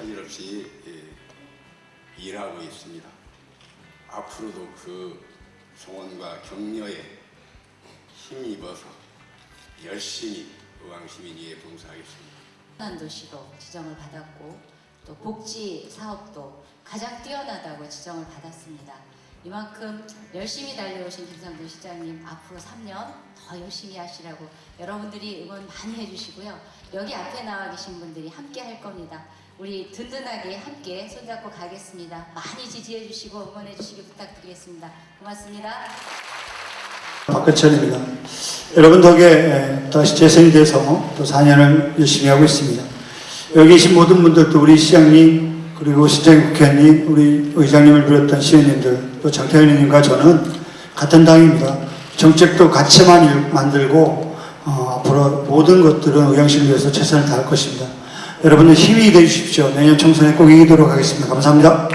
사실없이 예, 일하고 있습니다. 앞으로도 그 성원과 격려에 힘입어서 열심히 의왕시민위에 봉사하겠습니다. 한 도시로 지정을 받았고 또 복지 사업도 가장 뛰어나다고 지정을 받았습니다. 이만큼 열심히 달려오신 김상돈 시장님 앞으로 3년 더 열심히 하시라고 여러분들이 응원 많이 해주시고요. 여기 앞에 나와 계신 분들이 함께 할 겁니다. 우리 든든하게 함께 손잡고 가겠습니다. 많이 지지해 주시고 응원해 주시기 부탁드리겠습니다. 고맙습니다. 박근철입니다. 여러분 덕에 다시 재선이 돼서 또 4년을 열심히 하고 있습니다. 여기 계신 모든 분들도 우리 시장님 그리고 국회의원님 우리 의장님을 비롯한 시의원님들 또 장태현 의원님과 저는 같은 당입니다. 정책도 같이만 일- 만들고 어, 앞으로 모든 것들은 의왕시를 위해서 최선을 다할 것입니다. 여러분들 힘이 되어 주십시오. 내년 총선에 꼭 이기도록 하겠습니다. 감사합니다.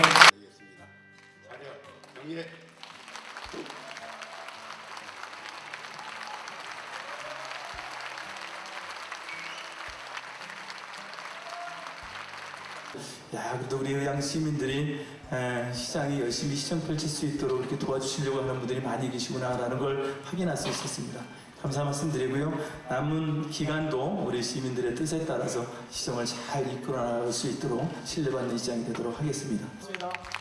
야, 그래도 우리 의양 시민들이 에, 시장이 열심히 시정 펼칠 수 있도록 이렇게 도와주시려고 하는 분들이 많이 계시구나라는 걸 확인할 수 있었습니다. 감사 말씀드리고요. 남은 기간도 우리 시민들의 뜻에 따라서 시정을 잘 이끌어 나갈 수 있도록 신뢰받는 시장이 되도록 하겠습니다. 고맙습니다.